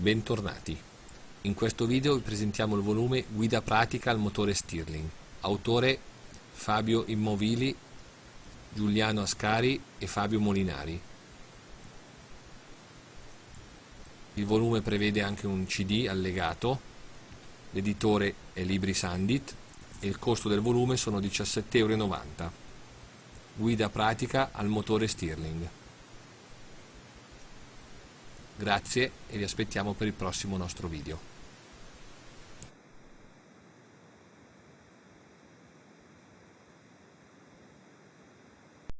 Bentornati. In questo video vi presentiamo il volume Guida pratica al motore Stirling. Autore Fabio Immovili, Giuliano Ascari e Fabio Molinari. Il volume prevede anche un CD allegato, l'editore è Libri Sandit e il costo del volume sono 17,90 euro. Guida pratica al motore Stirling. Grazie e vi aspettiamo per il prossimo nostro video.